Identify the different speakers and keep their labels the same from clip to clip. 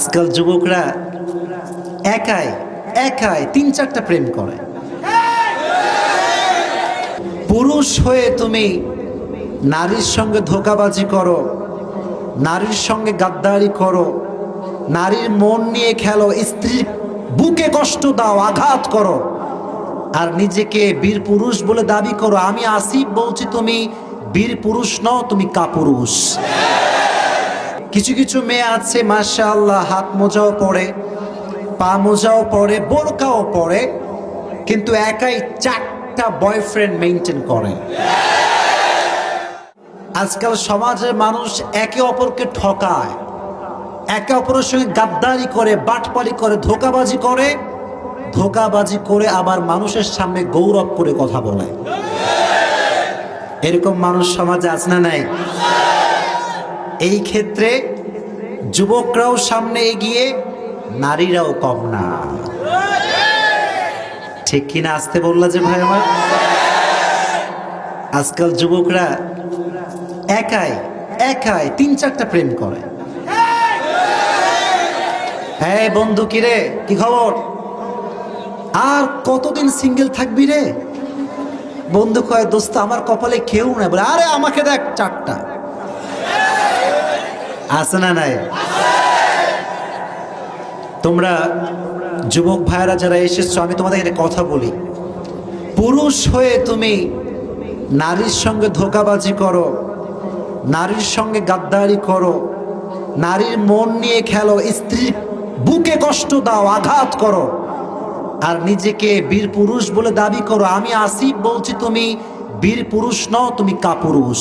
Speaker 1: আজকাল যুবকরা একাই একাই তিন চারটা প্রেম করে। পুরুষ হয়ে তুমি নারীর সঙ্গে ধোকাবাজি করো, নারীর সঙ্গে গাদ্দারি করো, নারীর মন নিয়ে খেলো, স্ত্রীর বুকে কষ্ট দাও, আঘাত করো, আর নিজেকে বীর পুরুষ বলে দাবি করো, আমি আসিফ বলছি তুমি বীর পুরুষ নও, তুমি কাপুরুষ। কিছু কিছু মেয়ে আছে মাশা আল্লাহ হাত মোজাও পরে পা মোজাও পরে বোরকাও পরে কিন্তু একাই চারটা বয়ফ্রেন্ড মেনটেন করে। আজকাল সমাজের মানুষ একে অপরকে ঠকায়, একে অপরের সঙ্গে গাদ্দারি করে, বাটপারি করে, ধোকাবাজি করে ধোকাবাজি করে আবার মানুষের সামনে গৌরব করে কথা বলে। এরকম মানুষ সমাজে আছে না নাই? এই ক্ষেত্রে যুবকরাও সামনে এগিয়ে, নারীরাও কম না। ঠিক কিনা আসতে বললা যে ভাই আমার? আজকাল যুবকরা একাই একাই তিন চারটা প্রেম করে। হ্যাঁ বন্ধু কিরে কি খবর? আর কতদিন সিঙ্গেল থাকবি রে? বন্ধু কয়, দোস্ত, আমার কপালে কেউ নাই। বলে, আরে, আমাকে দেখ, চারটা। আছে না নাই? তোমরা যুবক ভাইয়েরা যারা এসেছ, আমি তোমাদের এখানে কথা বলি। পুরুষ হয়ে তুমি নারীর সঙ্গে ধোকাবাজি করো, নারীর সঙ্গে গাদ্দারি করো, নারীর মন নিয়ে খেলো, স্ত্রীর বুকে কষ্ট দাও, আঘাত করো, আর নিজেকে বীর পুরুষ বলে দাবি করো, আমি আসিফ বলছি, তুমি বীর পুরুষ নও, তুমি কাপুরুষ।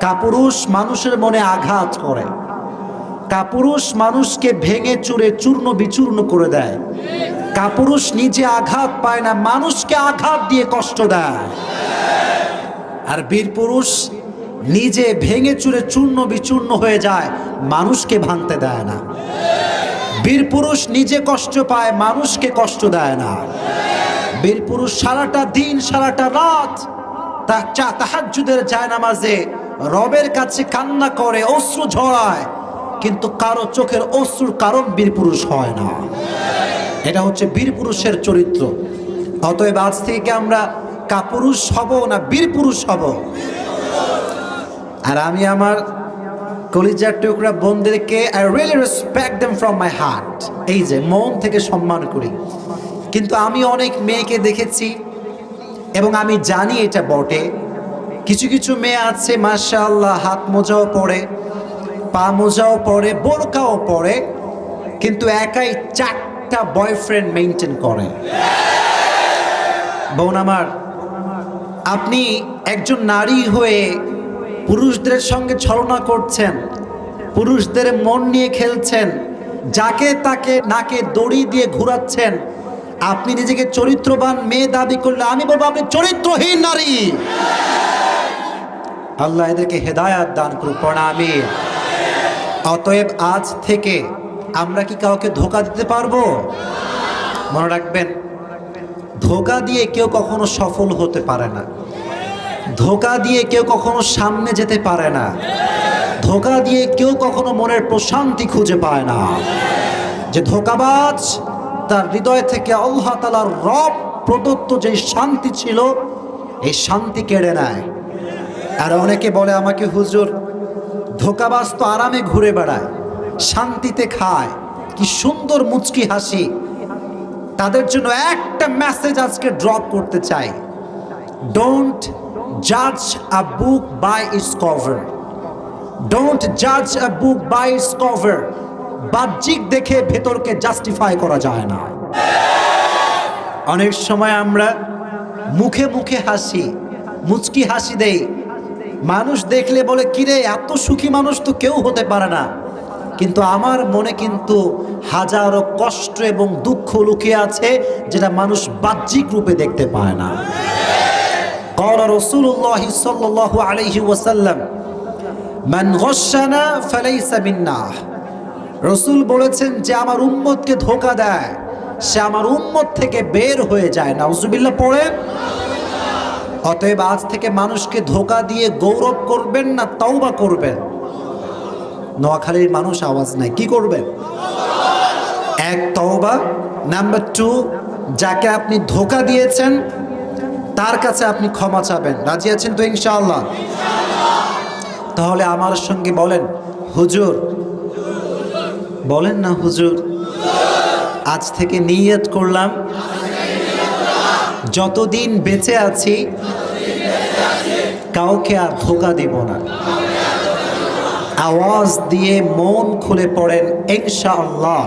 Speaker 1: কাপুরুষ মানুষের মনে আঘাত করে। কাপুরুষ মানুষকে ভেঙে চুরে চূর্ণ বিচূর্ণ করে দেয়। কাপুরুষ নিজে আঘাত পায় না, মানুষকে আঘাত দিয়ে কষ্ট দেয়। আর বীর পুরুষ নিজে ভেঙে চুরে চূর্ণ বিচূর্ণ হয়ে যায়, মানুষকে ভাঙতে দেয় না। বীর পুরুষ নিজে কষ্ট পায়, মানুষকে কষ্ট দেয় না। বীর পুরুষ সারাটা দিন, সারাটা রাত তা চা তাহাজ্জুদের যায় নামাজে রবের কাছে কান্না করে, অশ্রু ঝরায়, কিন্তু কারও চোখের অশ্রুর কারণ বীর পুরুষ হয় না। এটা হচ্ছে বীর পুরুষের চরিত্র। অতএব আজ থেকে আমরা কাপুরুষ হব না বীর পুরুষ হব? আর আমি আমার কলিজার টুকরা বোনদেরকে I really respect them from my heart এই যে, মন থেকে সম্মান করি। কিন্তু আমি অনেক মেয়েকে দেখেছি, এবং আমি জানি এটা বটে। কিছু কিছু মেয়ে আছে মাশা আল্লাহ হাত মোজাও পরে পা মোজাও পরে বোরকাও পরে কিন্তু একাই চারটা বয়ফ্রেন্ড মেনটেন করে। বোন আমার, আপনি একজন নারী হয়ে পুরুষদের সঙ্গে ছলনা করছেন, পুরুষদের মন নিয়ে খেলছেন, যাকে তাকে নাকে দড়ি দিয়ে ঘুরাচ্ছেন, আপনি নিজেকে চরিত্রবান মেয়ে দাবি করলে আমি বলব আপনি চরিত্রহীন নারী। আল্লাহ এদেরকে হেদায়াত দান করুক প্রণামী অতএব আজ থেকে আমরা কি কাউকে ধোকা দিতে পারব? মনে রাখবেন, ধোকা দিয়ে কেউ কখনো সফল হতে পারে না। ধোকা দিয়ে কেউ কখনো সামনে যেতে পারে না। ধোকা দিয়ে কেউ কখনো মনের প্রশান্তি খুঁজে পায় না। যে ধোকাবাজ, তার হৃদয় থেকে আল্লাহ তালার রব প্রদত্ত যে শান্তি ছিল, এই শান্তি কেড়ে নেয়। আর অনেকে বলে আমাকে হুজুর, ধোকাবাজ তো আরামে ঘুরে বেড়ায়, শান্তিতে খায়, কি সুন্দর মুচকি হাসি। তাদের জন্য একটা মেসেজ আজকে ড্রপ করতে চাই। ডোন্ট জাজ আ book by its cover don't জাজ আ বুক বাই ইটস কভার বাহ্যিক দেখে ভেতরকে জাস্টিফাই করা যায় না। অনেক সময় আমরা মুখে মুখে হাসি, মুচকি হাসি দেই মানুষ দেখলে বলে কিরে এত সুখী মানুষ তো কেউ হতে পারে না কিন্তু আমার মনে কিন্তু হাজারো কষ্ট এবং দুঃখ লুকিয়ে আছে যেটা মানুষ বাহ্যিক রূপে দেখতে পায় না قال رسول الله صلى الله عليه وسلم من غشنا فليس منا রসুল বলেছেন যে আমার উম্মতকে ধোকা দেয় সে আমার উম্মত থেকে বের হয়ে যায় নাউজুবিল্লাহ পড়ে অতএব আজ থেকে মানুষকে ধোকা দিয়ে গৌরব করবেন না, তওবা করবেন। নোয়াখালীর মানুষ আওয়াজ নাই, কি করবেন? এক, তওবা। নাম্বার টু যাকে আপনি ধোকা দিয়েছেন, তার কাছে আপনি ক্ষমা চাবেন। রাজি আছেন তো ইনশাআল্লাহ? তাহলে আমার সঙ্গে বলেন, হুজুর। বলেন না হুজুর, আজ থেকে নিয়ত করলাম যতদিন বেঁচে আছি কাউকে আর ধোকা দিব না। আওয়াজ দিয়ে মন খুলে পড়েন ইনশাআল্লাহ।